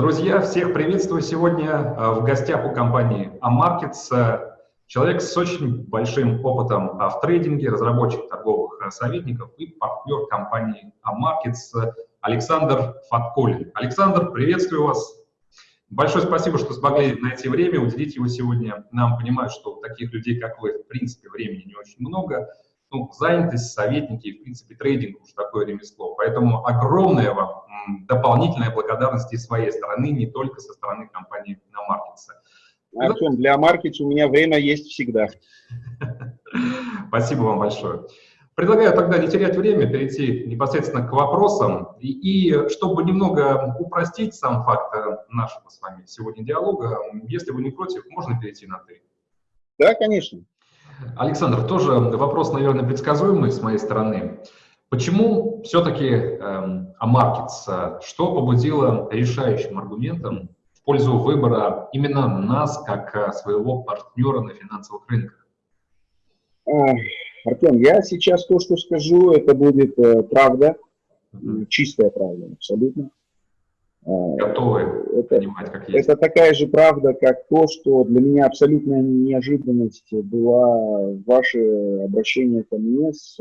Друзья, всех приветствую сегодня э, в гостях у компании Amarkets. Э, человек с очень большим опытом в трейдинге, разработчик торговых советников и партнер компании Amarkets Александр Фатколин. Александр, приветствую вас. Большое спасибо, что смогли найти время, уделить его сегодня. Нам понимаю, что таких людей, как вы, в принципе, времени не очень много. Ну, занятость, советники и, в принципе, трейдинг уж такое ремесло. Поэтому огромное вам дополнительная благодарность и своей стороны, не только со стороны компании Namarkets. Артем, для маркетинга у меня время есть всегда. Спасибо вам большое. Предлагаю тогда не терять время, перейти непосредственно к вопросам. И, и чтобы немного упростить сам факт э, нашего с вами сегодня диалога, если вы не против, можно перейти на «ты». Да, конечно. Александр, тоже вопрос, наверное, предсказуемый с моей стороны. Почему все-таки эм, AMarkets, что побудило решающим аргументом в пользу выбора именно нас как э, своего партнера на финансовых рынках? Артем, я сейчас то, что скажу, это будет э, правда, чистая правда, абсолютно. Э, Готовы это, понимать, как есть. Это такая же правда, как то, что для меня абсолютная неожиданность была ваше обращение ко мне с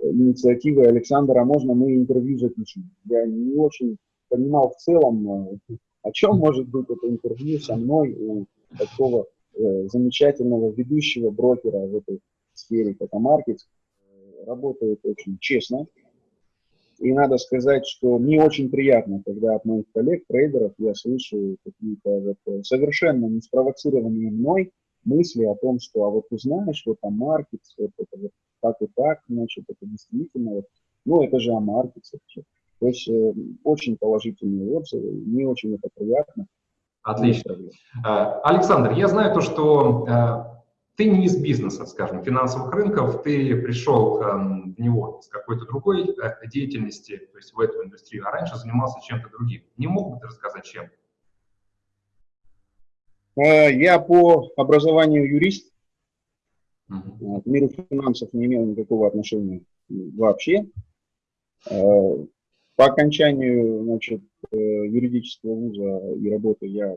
инициативой Александра, а можно мы интервью запишем? Я не очень понимал в целом, э, о чем может быть это интервью со мной у такого э, замечательного ведущего брокера в этой сфере, как Амаркет. Работает очень честно. И надо сказать, что мне очень приятно, когда от моих коллег, трейдеров, я слышу какие-то вот э, совершенно не спровоцированные мной мысли о том, что а вот ты знаешь, вот там маркет, вот это вот так и так, значит, это действительно, вот, ну, это же о маркете. То есть э, очень положительные отзывы, мне очень это приятно. Отлично. А, Александр, я знаю то, что э, ты не из бизнеса, скажем, финансовых рынков, ты пришел э, в него с какой-то другой э, деятельности, то есть в эту индустрию, а раньше занимался чем-то другим. Не мог бы ты рассказать, чем? Э, я по образованию юрист, к миру финансов не имел никакого отношения вообще. Э, по окончанию значит, юридического вуза и работы я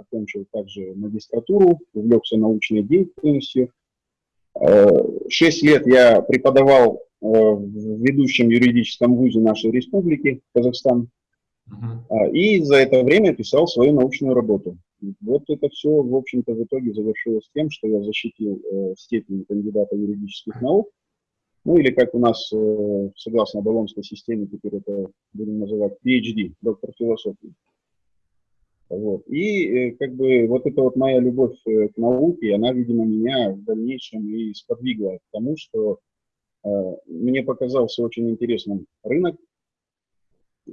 окончил также магистратуру, увлекся научной деятельностью. Шесть лет я преподавал в ведущем юридическом вузе нашей республики, Казахстан. Uh-huh. И за это время писал свою научную работу. Вот это все, в общем-то, в итоге завершилось тем, что я защитил э, степень кандидата юридических наук, ну или как у нас, э, согласно Болонской системе, теперь это будем называть PhD, доктор философии. Вот. И э, как бы вот эта вот моя любовь э, к науке, она, видимо, меня в дальнейшем и сподвигла к тому, что э, мне показался очень интересным рынок, э,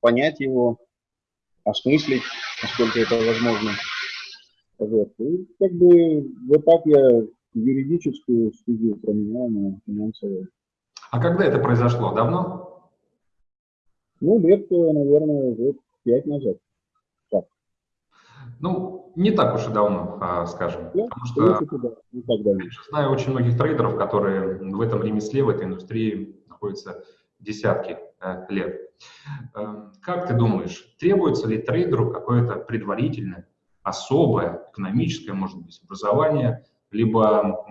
понять его, осмыслить, насколько это возможно. Вот. И как бы вот так я юридическую студию променял на финансовую. А когда это произошло? Давно? Ну, лет, наверное, лет пять назад. Ну, не так уж и давно, а, скажем. Да, потому что да, не так давно. я знаю очень многих трейдеров, которые в этом ремесле, в этой индустрии находятся десятки э, лет. Эм, как ты думаешь, требуется ли трейдеру какое-то предварительное, особое, экономическое, может быть, образование, либо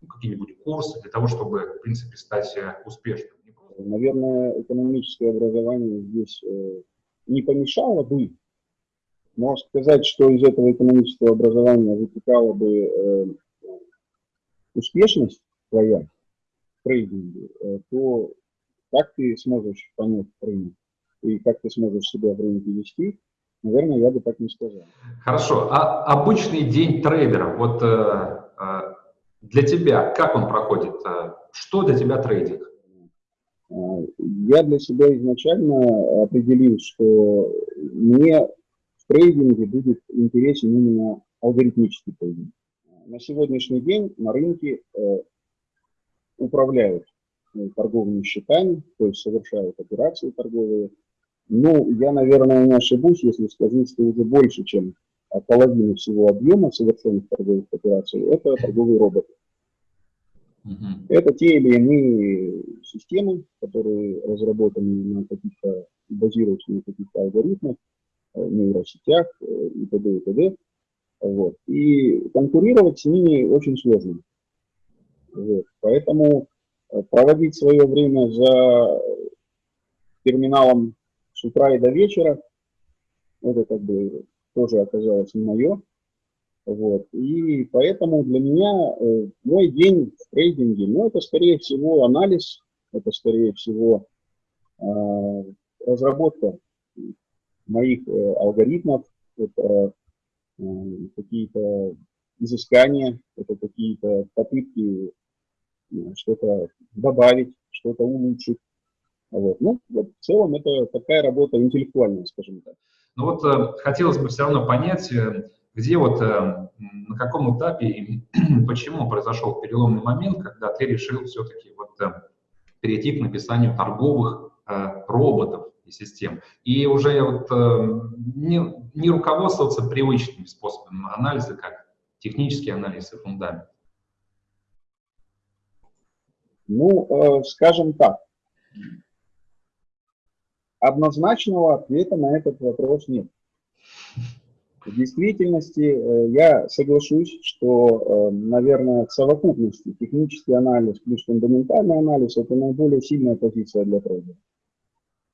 ну, какие-нибудь курсы для того, чтобы, в принципе, стать э, успешным? Наверное, экономическое образование здесь э, не помешало бы, но сказать, что из этого экономического образования вытекала бы э, успешность твоя в трейдинге, то как ты сможешь понять рынок и как ты сможешь себя в рынке вести, наверное, я бы так не сказал. Хорошо. А обычный день трейдера, вот э, э, для тебя, как он проходит? Э, что для тебя трейдинг? Э, я для себя изначально определил, что мне трейдинге будет интересен именно алгоритмический трейдинг. На сегодняшний день на рынке э, управляют Э, торговыми счетами, то есть совершают операции торговые. Ну, я, наверное, не ошибусь, если скажу, что уже больше, чем половина всего объема совершенных торговых операций, это торговые роботы. Это те или иные системы, которые разработаны на каких-то, базируются на каких-то алгоритмах, нейросетях и т.д. и т.д. Вот. И конкурировать с ними очень сложно. Вот. Поэтому проводить свое время за терминалом с утра и до вечера, это как бы тоже оказалось не мое. Вот. И поэтому для меня э, мой день в трейдинге, ну, это скорее всего анализ, это скорее всего э, разработка моих э, алгоритмов, это э, какие-то изыскания, это какие-то попытки э, что-то добавить, что-то улучшить. Вот. Ну, вот в целом это такая работа интеллектуальная, скажем так. Ну вот хотелось бы все равно понять, где вот, на каком этапе и почему произошел переломный момент, когда ты решил все-таки вот перейти к написанию торговых роботов и систем. И уже вот не, не руководствоваться привычными способами анализа, как технический анализ и фундамент. Ну, скажем так, однозначного ответа на этот вопрос нет. В действительности э, я соглашусь, что, э, наверное, в совокупности технический анализ плюс фундаментальный анализ – это наиболее сильная позиция для трейдера.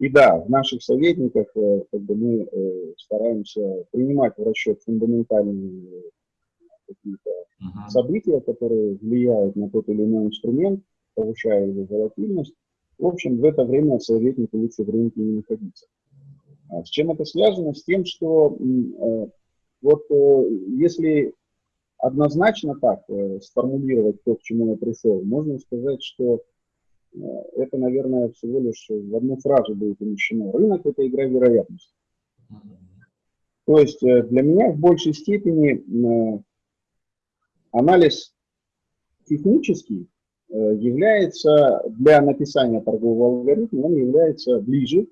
И да, в наших советниках э, как бы мы стараемся принимать в расчет фундаментальные какие-то uh-huh. события, которые влияют на тот или иной инструмент, повышая его волатильность. В общем, в это время советнику лучше в рынке не находиться. А с чем это связано? С тем, что вот э, если однозначно так э, сформулировать то, к чему я пришел, можно сказать, что э, это, наверное, всего лишь в одну фразу будет умещено. Рынок – это игра вероятности. То есть для меня в большей степени анализ технический является для написания торгового алгоритма, он является ближе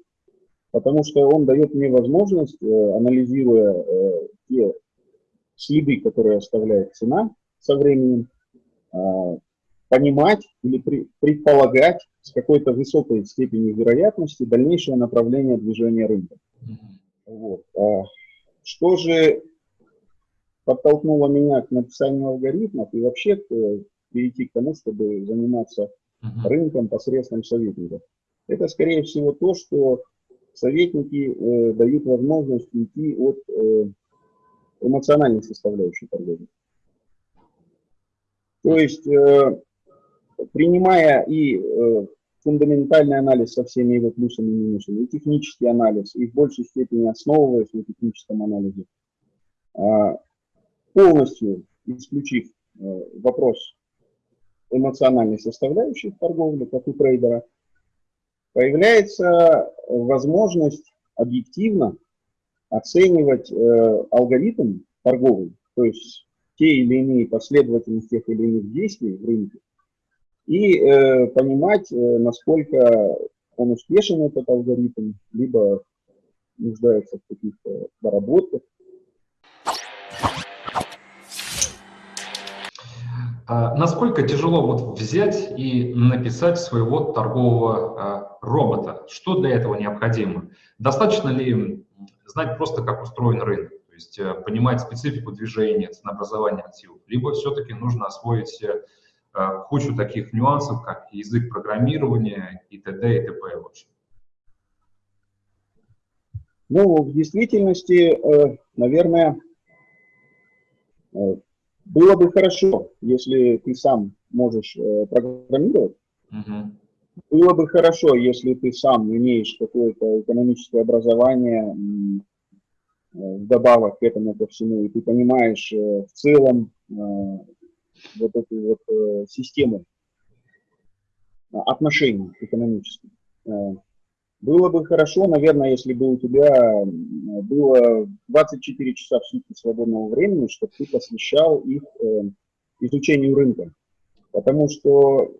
потому что он дает мне возможность, э, анализируя э, те следы, которые оставляет цена со временем, э, понимать или предполагать с какой-то высокой степенью вероятности дальнейшее направление движения рынка. Вот. А что же подтолкнуло меня к написанию алгоритмов и вообще перейти к тому, чтобы заниматься рынком посредством советников? Это, скорее всего, то, что советники э, дают возможность уйти от э, эмоциональной составляющей торговли. То есть, э, принимая и э, фундаментальный анализ со всеми его плюсами и минусами, и технический анализ, и в большей степени основываясь на техническом анализе, э, полностью исключив э, вопрос эмоциональной составляющей в торговле, как у трейдера, появляется возможность объективно оценивать э, алгоритм торговый, то есть те или иные последовательности тех или иных действий в рынке, и э, понимать, э, насколько он успешен, этот алгоритм, либо нуждается в каких-то доработках, А насколько тяжело вот взять и написать своего торгового а, робота? Что для этого необходимо? Достаточно ли знать просто, как устроен рынок? То есть э, понимать специфику движения, ценообразования активов? Либо все-таки нужно освоить э, кучу таких нюансов, как язык программирования и т.д. и т.п. в общем? Ну, в действительности, э, наверное, было бы хорошо, если ты сам можешь э, программировать. Uh-huh. Было бы хорошо, если ты сам имеешь какое-то экономическое образование э, вдобавок к этому ко всему, и ты понимаешь э, в целом э, вот эту вот э, систему отношений экономических. Э, было бы хорошо, наверное, если бы у тебя было 24 часа в сутки свободного времени, чтобы ты посвящал их э, изучению рынка. Потому что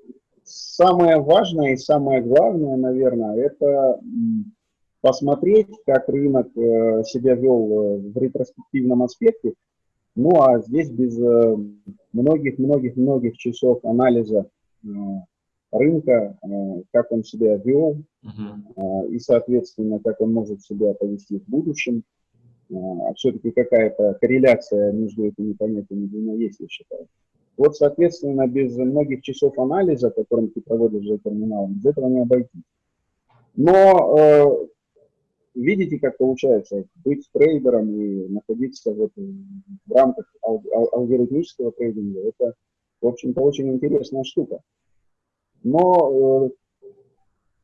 самое важное и самое главное, наверное, это посмотреть, как рынок э, себя вел э, в ретроспективном аспекте. Ну а здесь без многих-многих-многих часов анализа рынка, э, как он себя вел uh-huh. и, соответственно, как он может себя повести в будущем. а все-таки какая-то корреляция между этими понятиями двумя есть, я считаю. Вот, соответственно, без многих часов анализа, которым ты проводишь за терминалом, без этого не обойтись. Но э, видите, как получается быть трейдером и находиться вот в рамках ал ал алгоритмического трейдинга, это, в общем-то, очень интересная штука. Но э,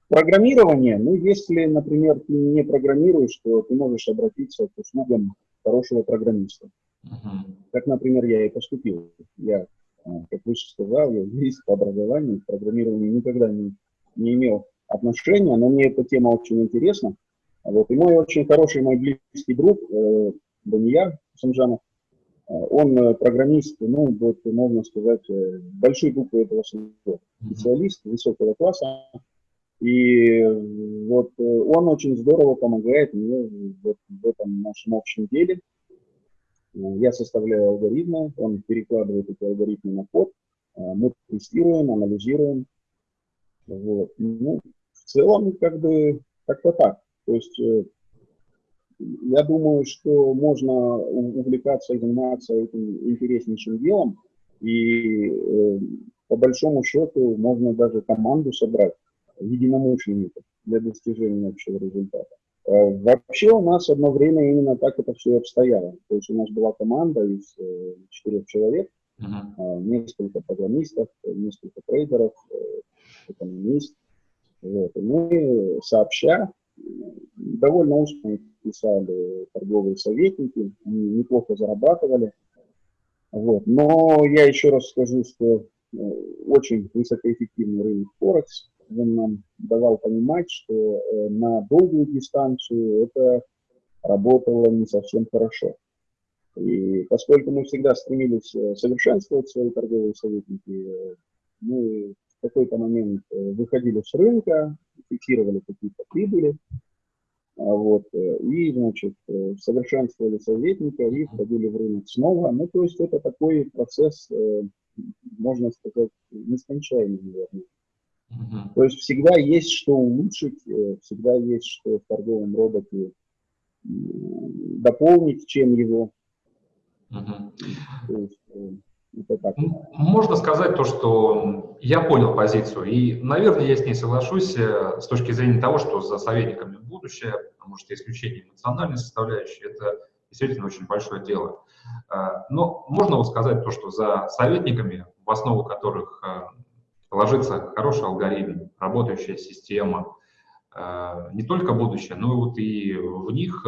программирование, ну, если, например, ты не программируешь, то ты можешь обратиться к услугам хорошего программиста. Uh -huh. Как, например, я и поступил. Я, э, как выше сказал, я юрист по образованию, к программированию никогда не, не имел отношения, но мне эта тема очень интересна. Вот. И мой очень хороший, мой близкий друг, э, Данияр Самжанов, э, он э, программист, ну, вот, можно сказать, э, большой буквы этого слова, специалист высокого класса. И вот он очень здорово помогает мне вот, в этом нашем общем деле. Я составляю алгоритмы, он перекладывает эти алгоритмы на код, мы тестируем, анализируем. Вот. Ну, в целом, как бы, как-то так. То есть э, я думаю, что можно увлекаться и заниматься этим интереснейшим делом, и э, по большому счету можно даже команду собрать единомышленников для достижения общего результата. Э, вообще у нас одно время именно так это все обстояло. То есть у нас была команда из четырех человек, uh-huh. несколько программистов, несколько трейдеров, экономист. Вот. И мы сообща довольно узко писали торговые советники, они неплохо зарабатывали. Вот. Но я еще раз скажу, что э, очень высокоэффективный рынок Форекс. Он нам давал понимать, что э, на долгую дистанцию это работало не совсем хорошо. И поскольку мы всегда стремились э, совершенствовать свои торговые советники, мы в какой-то момент выходили с рынка, фиксировали какие-то прибыли, вот, э, и, значит, э, совершенствовали советника и входили в рынок снова. Ну, то есть это такой процесс, э, можно сказать, нескончаемый, наверное. То есть всегда есть что улучшить, всегда есть что в торговом роботе дополнить, чем его. Uh-huh. То есть, можно сказать то, что я понял позицию, и, наверное, я с ней соглашусь э, с точки зрения того, что за советниками будущее, потому что исключение эмоциональной составляющей – это действительно очень большое дело. Э, но можно вот сказать то, что за советниками, в основу которых э, ложится хороший алгоритм, работающая система, не только будущее, но и вот и в них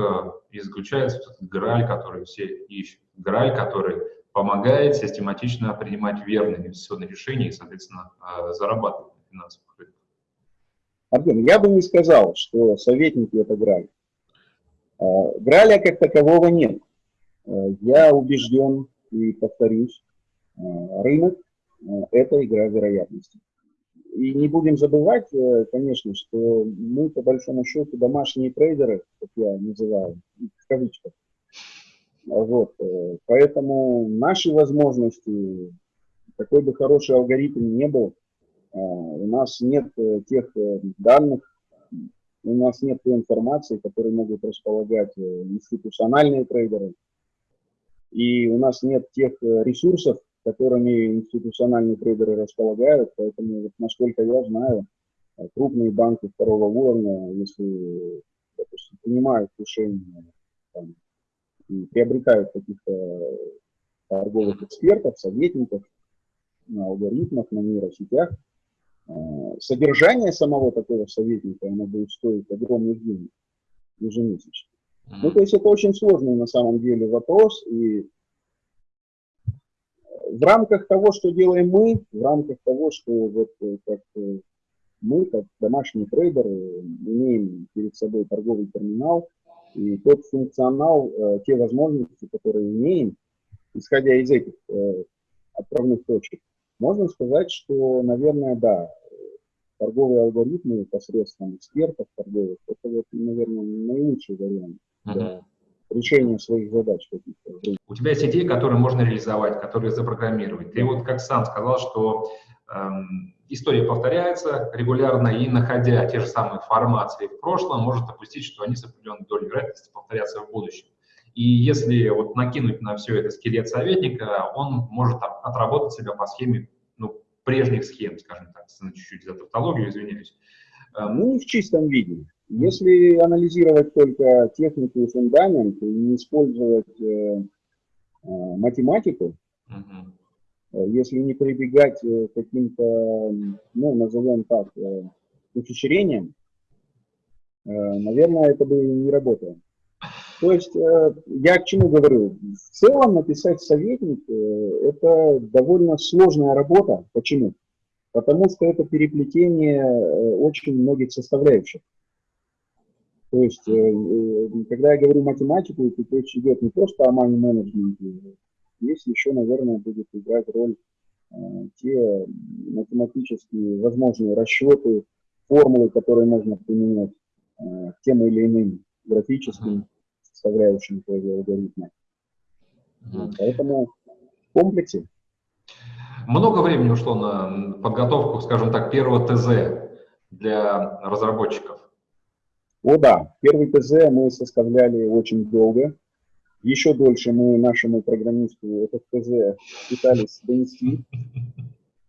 и заключается этот граль, который все ищут, граль, который помогает систематично принимать верные инвестиционные решения и, соответственно, э, зарабатывать на финансовых рынках. Артем, я бы не сказал, что советники – это граль. Э, граля как такового нет. Э, я убежден и повторюсь, рынок – это игра вероятности. И не будем забывать, конечно, что мы, по большому счету, домашние трейдеры, как я называю, в кавычках, вот, э, поэтому наши возможности, какой бы хороший алгоритм не был, э, у нас нет э, тех данных, у нас нет той информации, которой могут располагать институциональные трейдеры, и у нас нет тех ресурсов, которыми институциональные трейдеры располагают, поэтому, вот, насколько я знаю, крупные банки второго уровня, если, допустим, принимают решение там, приобретают каких-то торговых экспертов, советников на алгоритмах, на нейросетях. А, содержание самого такого советника, оно будет стоить огромных денег ежемесячно. Ну, то есть это очень сложный на самом деле вопрос, и в рамках того, что делаем мы, в рамках того, что вот э, как э, мы, как домашние трейдеры, имеем перед собой торговый терминал, и тот функционал, э, те возможности, которые имеем, исходя из этих э, отправных точек, можно сказать, что, наверное, да, торговые алгоритмы посредством экспертов торговых, это, вот, наверное, наилучший вариант для решения своих задач. У тебя есть идеи, которые можно реализовать, которые запрограммировать. Ты вот как сам сказал, что история повторяется регулярно, и находя те же самые формации в прошлом, может допустить, что они с определенной долей вероятности повторятся в будущем. И если вот накинуть на все это скелет советника, он может отработать себя по схеме ну, прежних схем, скажем так, чуть-чуть за тавтологию, извиняюсь. Эм, ну, в чистом виде. Если анализировать только технику и фундамент, и не использовать э, э, математику, угу. Если не прибегать э, к каким-то, ну, назовем так, э, ухищрениям, э, наверное, это бы не работало. То есть э, я к чему говорю? В целом написать советник э, это довольно сложная работа. Почему? Потому что это переплетение э, очень многих составляющих. То есть, когда я говорю математику, то речь идет не просто о money менеджменте, здесь еще, наверное, будет играть роль те математические возможные расчеты, формулы, которые можно применять к тем или иным графическим составляющим твоего алгоритма. Mm. Поэтому в комплексе. Много времени ушло на подготовку, скажем так, первого ТЗ для разработчиков? О да, первый ТЗ мы составляли очень долго. Еще дольше мы нашему программисту этот ТЗ пытались донести,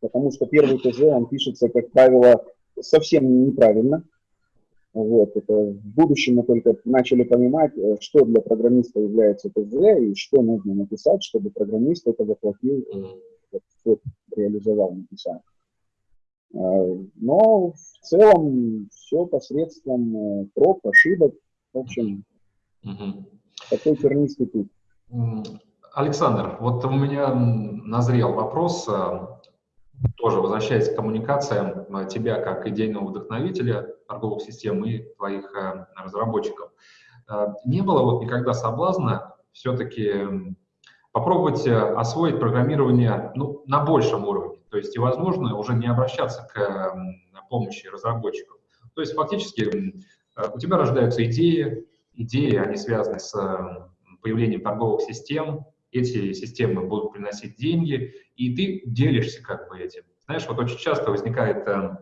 потому что первый ТЗ, он пишется, как правило, совсем неправильно. Вот, это в будущем мы только начали понимать, э, что для программиста является ТЗ и что нужно написать, чтобы программист это воплотил, вот, реализовал написание. А, но в целом все посредством э, проб, ошибок, в общем, угу. Такой тернистый путь. Александр, вот у меня назрел вопрос э, тоже возвращаясь к коммуникациям э, тебя как идейного вдохновителя торговых систем и твоих э, разработчиков, не было вот никогда соблазна все-таки попробовать освоить программирование ну, на большем уровне, то есть и, возможно, уже не обращаться к помощи разработчиков. То есть фактически у тебя рождаются идеи, идеи, они связаны с появлением торговых систем, эти системы будут приносить деньги, и ты делишься как бы этим. Знаешь, вот очень часто возникает э,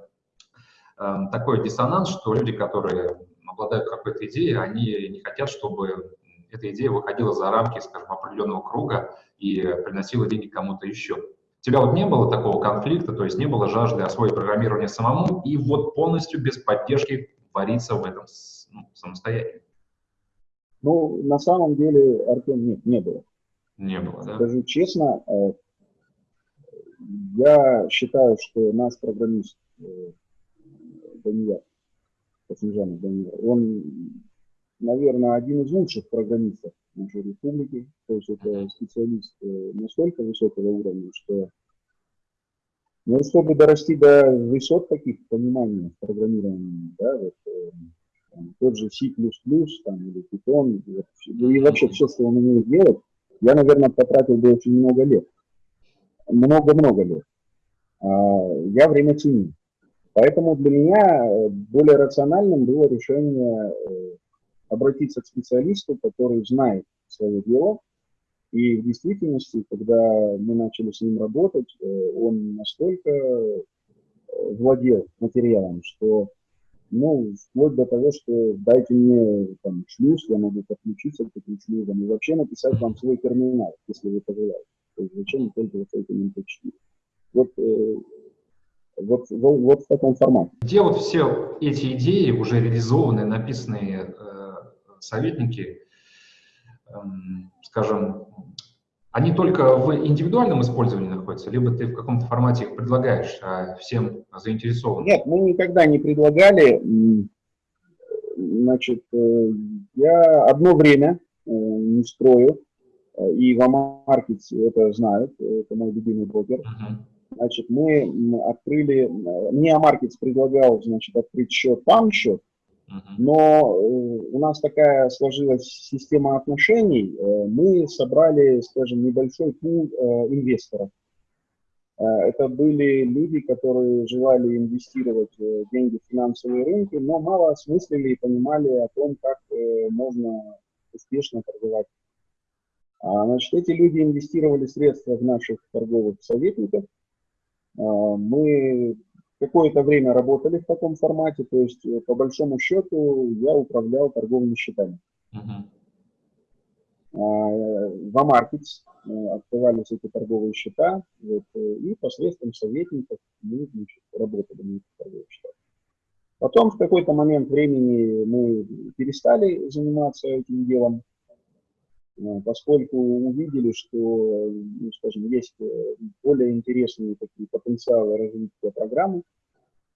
э, такой диссонанс, что люди, которые обладают какой-то идеей, они не хотят, чтобы эта идея выходила за рамки, скажем, определенного круга и приносила деньги кому-то еще. У тебя вот не было такого конфликта, то есть не было жажды освоить программирование самому и вот полностью без поддержки вариться в этом ну, самостоятельно? Ну, на самом деле, Артем, нет, не было. Не было, да? Скажу честно, э, я считаю, что наш программист э, Данияр, Касимжанов Данияр, он, наверное, один из лучших программистов нашей республики. То есть это специалист э, настолько высокого уровня, что ну, чтобы дорасти до высот таких понимания программирования, да, вот, там, тот же C++, там, или Python, и, вообще все, что он умеет делать, я, наверное, потратил бы очень много лет. Много-много лет. А, я время ценю. Поэтому для меня э, более рациональным было решение э, обратиться к специалисту, который знает свое дело. И в действительности, когда мы начали с ним работать, э, он настолько владел материалом, что ну, вплоть до того, что дайте мне там шлюз, я могу подключиться к этим шлюзам и вообще написать вам свой терминал, если вы пожелаете. То есть зачем не пользоваться этим MP4. Вот, э, вот, вот, вот в таком формате. Где вот все эти идеи, уже реализованные, написанные э, советники, э, скажем, они только в индивидуальном использовании находятся, либо ты в каком-то формате их предлагаешь а всем заинтересованным? Нет, мы никогда не предлагали. Значит, э, я одно время э, не строю, э, и в AMarkets это знают, это мой любимый брокер. Uh-huh. Значит, мы открыли, мне AMarkets предлагал, значит, открыть счет, там счет, но э, у нас такая сложилась система отношений. Э, мы собрали, скажем, небольшой пул э, инвесторов. Это были люди, которые желали инвестировать деньги в финансовые рынки, но мало осмыслили и понимали о том, как можно успешно торговать. А, значит, эти люди инвестировали средства в наших торговых советников. Мы какое-то время работали в таком формате, то есть э, по большому счету я управлял торговыми счетами. Uh-huh. в AMarkets открывались эти торговые счета, вот, и посредством советников мы значит, работали на этих торговых счетах. Потом в какой-то момент времени мы перестали заниматься этим делом, Э, поскольку увидели, что, ну, скажем, есть э, более интересные такие потенциалы развития программы.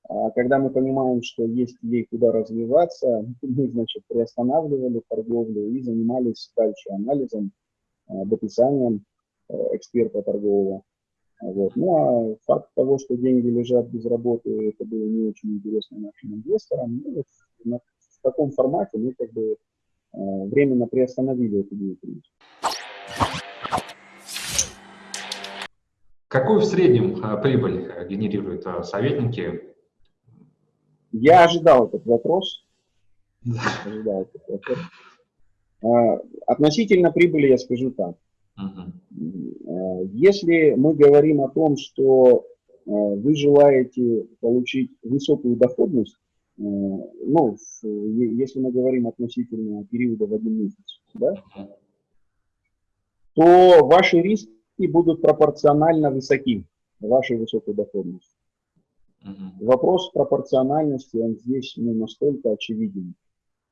А когда мы понимаем, что есть ей куда развиваться, мы, значит, приостанавливали торговлю и занимались дальше анализом, э, дописанием эксперта торгового. Вот. Ну а факт того, что деньги лежат без работы, это было не очень интересно нашим инвесторам. Ну, вот в таком формате мы как бы Э, временно приостановили эту деятельность. Какую в среднем э, прибыль э, генерируют советники? Я ожидал этот вопрос. Ожидал этот вопрос. Относительно прибыли я скажу так. Если мы говорим о том, что вы желаете получить высокую доходность, Э, ну, если мы говорим относительно периода в один месяц, да, то ваши риски будут пропорционально высоки вашей высокой доходности. Вопрос пропорциональности, он здесь ну, настолько очевиден.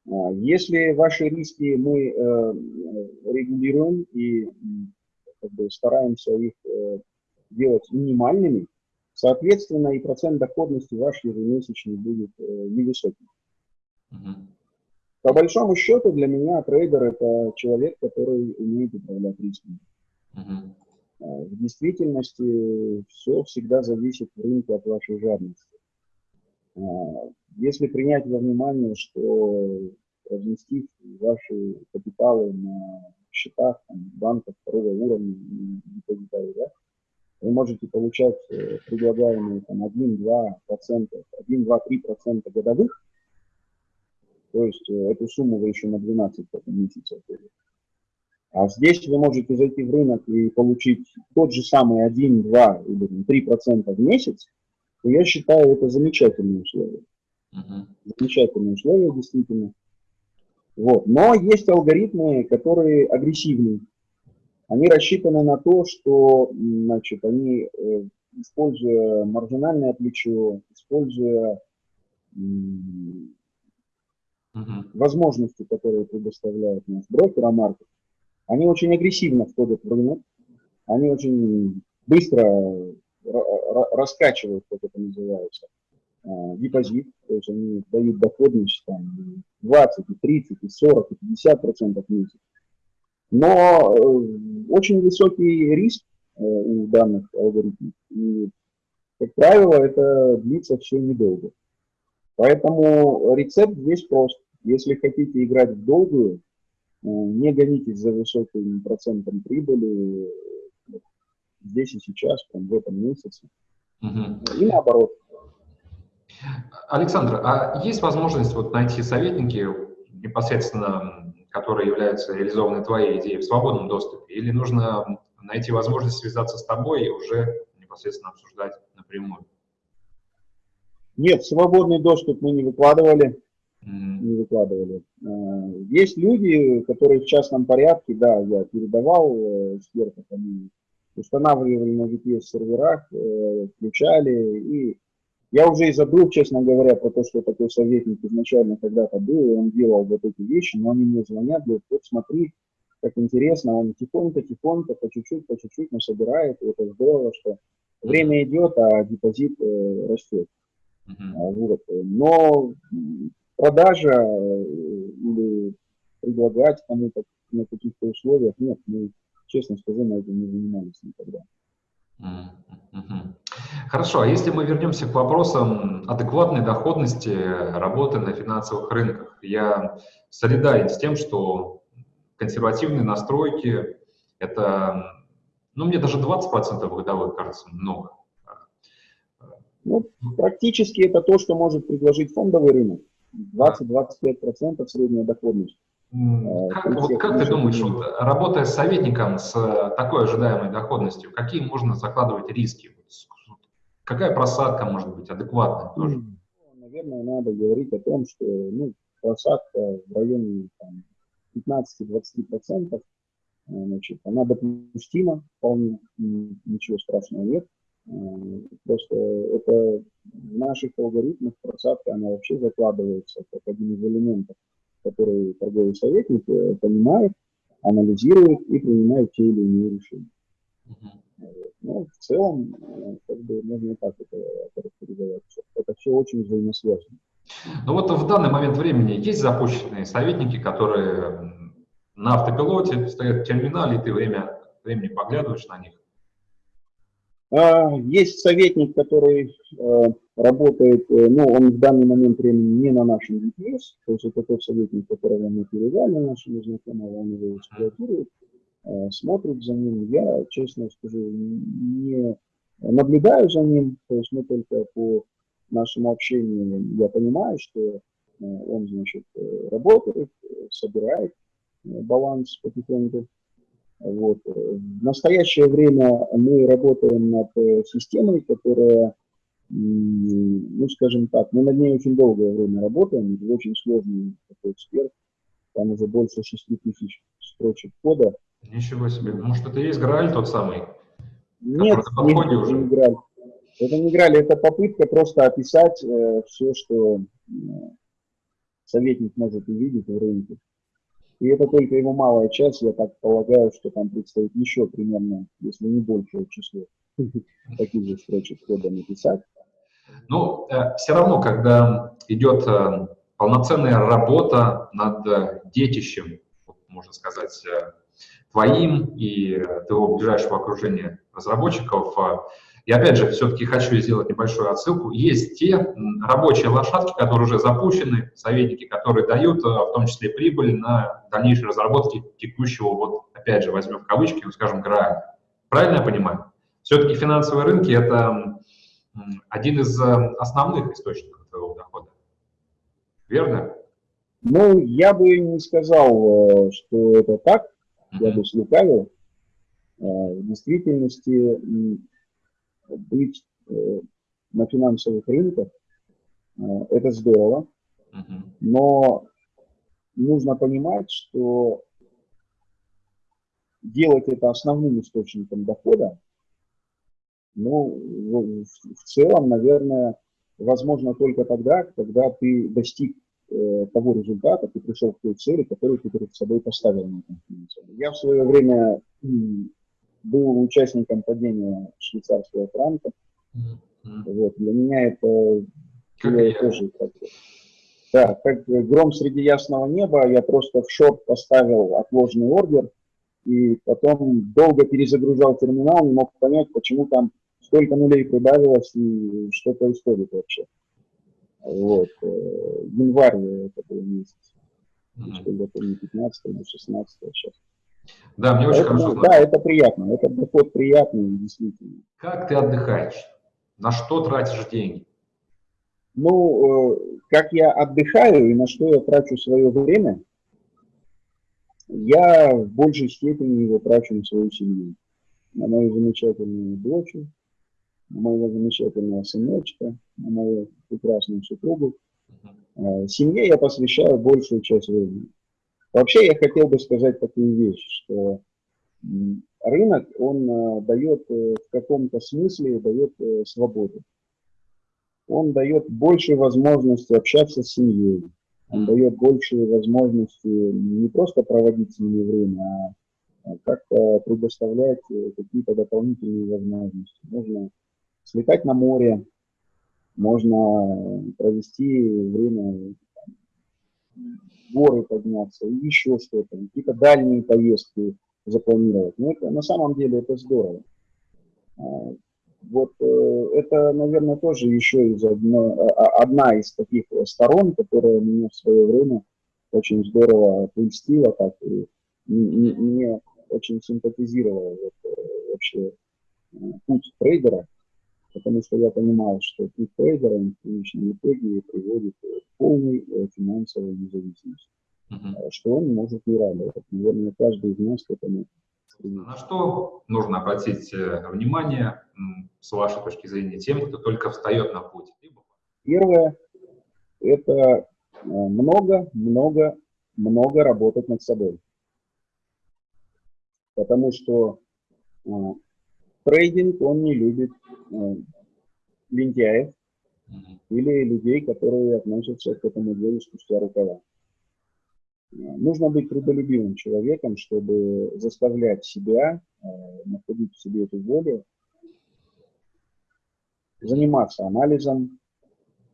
А, если ваши риски мы э, регулируем и как бы, стараемся их э, делать минимальными, Соответственно, и процент доходности ваш ежемесячный будет э, невысоким. Угу. По большому счету для меня трейдер это человек, который умеет управлять рисками. Угу. В действительности все всегда зависит в рынке от вашей жадности. А, если принять во внимание, что разместив ваши капиталы на счетах там, банков второго уровня, депозитарий, да, вы можете получать э, предлагаемые там, 1-2%, 1-2-3% годовых, то есть э, эту сумму вы еще на 12 месяцев А здесь вы можете зайти в рынок и получить тот же самый 1, 2 или 3% в месяц, то я считаю это замечательные условия. Uh-huh. Замечательные условия, действительно. Вот. Но есть алгоритмы, которые агрессивные они рассчитаны на то, что значит, они, э, используя маржинальное плечо, используя возможности, которые предоставляет наш брокер Амаркет, они очень агрессивно входят в рынок, они очень быстро раскачивают, как это называется, а, депозит, то есть они дают доходность там, 20, 30, 40, 50 процентов в месяц. Но э, очень высокий риск э, у данных алгоритмов. И, как правило, это длится все недолго. Поэтому рецепт здесь прост. Если хотите играть в долгую, э, не гонитесь за высоким процентом прибыли здесь и сейчас, там, в этом месяце. Угу. И наоборот. Александр, а есть возможность вот найти советники непосредственно которые являются реализованной твоей идеей в свободном доступе, или нужно найти возможность связаться с тобой и уже непосредственно обсуждать напрямую? Нет, свободный доступ мы не выкладывали. Mm. Не выкладывали. А, есть люди, которые в частном порядке, да, я передавал э, сверху, они устанавливали на VPS серверах, э, включали и я уже и забыл, честно говоря, про то, что такой советник изначально когда-то был, и он делал вот эти вещи, но они мне звонят, говорят, вот смотри, как интересно, он тихонько-тихонько, по чуть-чуть, по чуть-чуть собирает, и это здорово, что время идет, а депозит э, растет. Uh-huh. Вот. Но продажа э, или предлагать кому-то на каких-то условиях, нет, мы, честно скажу, на этом не занимались никогда. Хорошо, а если мы вернемся к вопросам адекватной доходности работы на финансовых рынках, я солидарен с тем, что консервативные настройки – это, ну, мне даже 20% годовых кажется много. Ну, практически это то, что может предложить фондовый рынок. 20-25% средняя доходность. Как, вот как ты думаешь, вот, работая с советником с такой ожидаемой доходностью, какие можно закладывать риски? Какая просадка может быть адекватная тоже? Наверное, надо говорить о том, что ну, просадка в районе 15-20% Значит, она допустима, вполне, ничего страшного нет. Просто это в наших алгоритмах просадка, она вообще закладывается как один из элементов, который торговый советник э, понимает, анализирует и принимает те или иные решения. Ну, в целом, э, как бы можно так это характеризовать. Это все очень взаимосвязано. Ну вот в данный момент времени есть запущенные советники, которые на автопилоте стоят в терминале, и ты время времени поглядываешь на них? А, есть советник, который э, работает, э, ну, он в данный момент времени не на нашем GPS, то есть это тот советник, которого мы передали нашему знакомому, он его эксплуатирует, смотрит за ним. Я, честно скажу, не наблюдаю за ним, то есть мы только по нашему общению, я понимаю, что он, значит, работает, собирает баланс потихоньку. Вот. В настоящее время мы работаем над э, системой, которая, ну, скажем так, мы над ней очень долгое время работаем, очень сложный такой эксперт, там уже больше 6 тысяч строчек кода. Ничего себе, может это и есть Грааль тот самый? Нет, нет это не Грааль. Это не Грааль, это попытка просто описать э, все, что э, советник может увидеть в рынке. И это только его малая часть, я так полагаю, что там предстоит еще примерно, если не большее число таких же строчек кода написать. Ну, э, все равно, когда идет э, полноценная работа над э, детищем, можно сказать, э, твоим и э, твоего ближайшего окружения разработчиков, э, и опять же, все-таки хочу сделать небольшую отсылку. Есть те рабочие лошадки, которые уже запущены, советники, которые дают э, в том числе прибыль на дальнейшей разработке текущего, вот опять же, возьмем в кавычки, скажем, грая. Правильно я понимаю? Все-таки финансовые рынки – это один из э, основных источников твоего дохода. Верно? Ну, я бы не сказал, что это так. Я бы слукавил. В действительности быть э, на финансовых рынках, э, это здорово, но нужно понимать, что делать это основным источником дохода, ну, в целом, наверное, возможно только тогда, когда ты достиг э, того результата, ты пришел к той цели, которую ты перед собой поставил на этом Я в свое время был участником падения швейцарского франка. Mm-hmm. Вот, для меня это как тоже как да, как гром среди ясного неба, я просто в шорт поставил отложенный ордер, и потом долго перезагружал терминал, не мог понять, почему там столько нулей прибавилось и что происходит вообще. Вот. Э, январь это был месяц. Mm-hmm. не 15 или 16 сейчас. Да, мне очень Поэтому, хорошо. Да, это приятно, это доход приятный, действительно. Как ты отдыхаешь? На что тратишь деньги? Ну, э, как я отдыхаю и на что я трачу свое время, я в большей степени его трачу на свою семью. На мою замечательную дочь, на моего замечательного сыночка, на мою прекрасную супругу. Э, семье я посвящаю большую часть времени. Вообще я хотел бы сказать такую вещь, что рынок, он э, дает э, в каком-то смысле, дает э, свободу. Он дает больше возможности общаться с семьей, он дает больше возможности не просто проводить с ними время, а как-то предоставлять какие-то дополнительные возможности. Можно слетать на море, можно провести время горы подняться, и еще что-то, какие-то дальние поездки запланировать. Но это, на самом деле это здорово. А, вот э, это, наверное, тоже еще из одно, а, а, одна из таких сторон, которая меня в свое время очень здорово польстила, так и мне очень симпатизировала вот, э, вообще э, путь трейдера потому что я понимаю, что путь трейдера в конечном итоге приводит к полной э, финансовой независимости, uh-huh. что он может и радовать. Наверное, каждый из нас к этому на что нужно обратить э, внимание, с вашей точки зрения, тем, кто только встает на путь? Первое – это много, много, много работать над собой. потому что трейдинг, он не любит э, лентяев или людей, которые относятся к этому делу спустя рукава. Нужно быть трудолюбивым человеком, чтобы заставлять себя, э, находить в себе эту волю, заниматься анализом,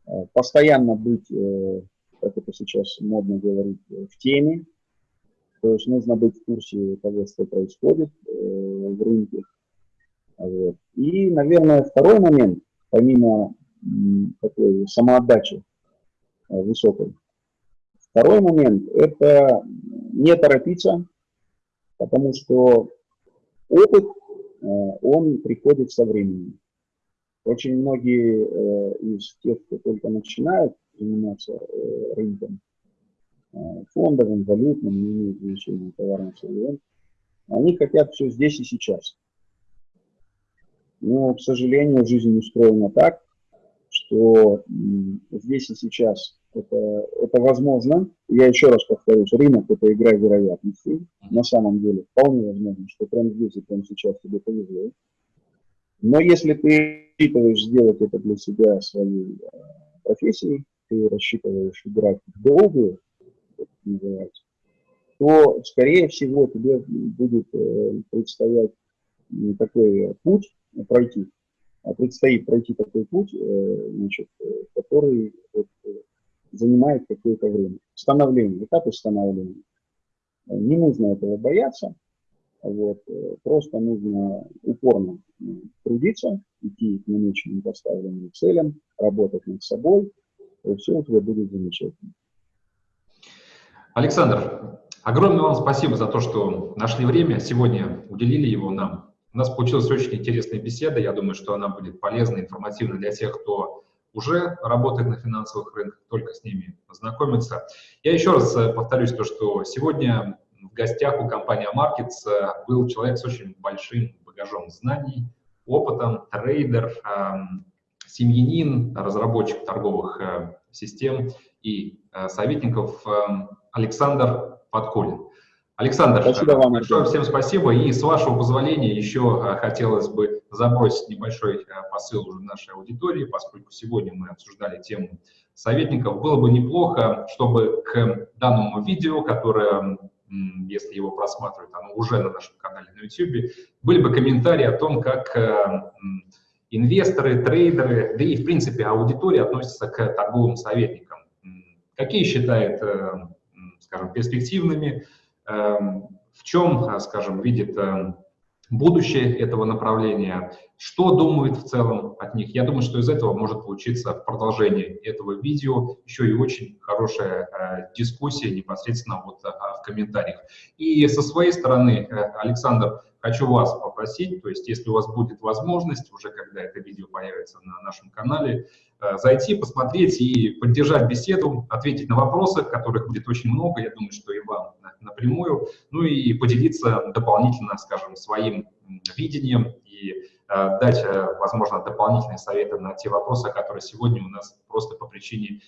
э, постоянно быть, э, как это сейчас модно говорить, в теме. То есть нужно быть в курсе того, что происходит в рынке. Вот. И, наверное, второй момент, помимо такой самоотдачи высокой, Второй момент – это не торопиться, потому что опыт, э, он приходит со временем. Очень многие э, из тех, кто только начинают заниматься э, рынком, фондовым, валютным, не имеет значения, товарным сырьем, они хотят все здесь и сейчас. Но, к сожалению, жизнь устроена так, что здесь и сейчас это, это возможно. Я еще раз повторюсь, рынок – это игра вероятностей. На самом деле вполне возможно, что прямо здесь и прямо сейчас тебе повезло. Но если ты рассчитываешь сделать это для себя своей э, профессией, ты рассчитываешь играть в долгую, как это называется, то, скорее всего, тебе будет э, предстоять такой путь пройти, а предстоит пройти такой путь, э, значит, который вот, занимает какое-то время. Становление, этап становления. Не нужно этого бояться, вот, просто нужно упорно трудиться, идти к намеченным поставленным целям, работать над собой, и все у тебя будет замечательно. Александр, огромное вам спасибо за то, что нашли время, сегодня уделили его нам. У нас получилась очень интересная беседа, я думаю, что она будет полезна, информативна для тех, кто уже работает на финансовых рынках, только с ними познакомиться. Я еще раз э, повторюсь то, что сегодня в гостях у компании Markets э, был человек с очень большим багажом знаний, опытом, трейдер, эм, семьянин, разработчик торговых э, систем и советников эм, Александр Подколин. Александр, спасибо вам, большое всем спасибо. И с вашего позволения еще а, хотелось бы забросить небольшой а, посыл уже нашей аудитории, поскольку сегодня мы обсуждали тему советников. Было бы неплохо, чтобы к данному видео, которое, если его просматривают, оно уже на нашем канале на YouTube, были бы комментарии о том, как а, инвесторы, трейдеры, да и, в принципе, аудитория относится к торговым советникам. Какие считает, скажем, перспективными, в чем, э, скажем, видит эм, будущее этого направления, что думают в целом от них. Я думаю, что из этого может получиться продолжение этого видео, еще и очень хорошая э, дискуссия непосредственно вот э, в комментариях. И со своей стороны, э, Александр, хочу вас попросить, то есть если у вас будет возможность, уже когда это видео появится на нашем канале, э, зайти, посмотреть и поддержать беседу, ответить на вопросы, которых будет очень много, я думаю, что и вам напрямую, ну и поделиться дополнительно, скажем, своим видением и э, дать, э, возможно, дополнительные советы на те вопросы, которые сегодня у нас просто по причине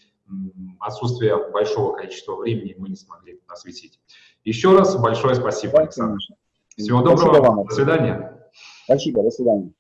отсутствия большого количества времени мы не смогли осветить. Еще раз большое спасибо, Александр. Всего доброго, спасибо вам. до свидания. Спасибо, до свидания.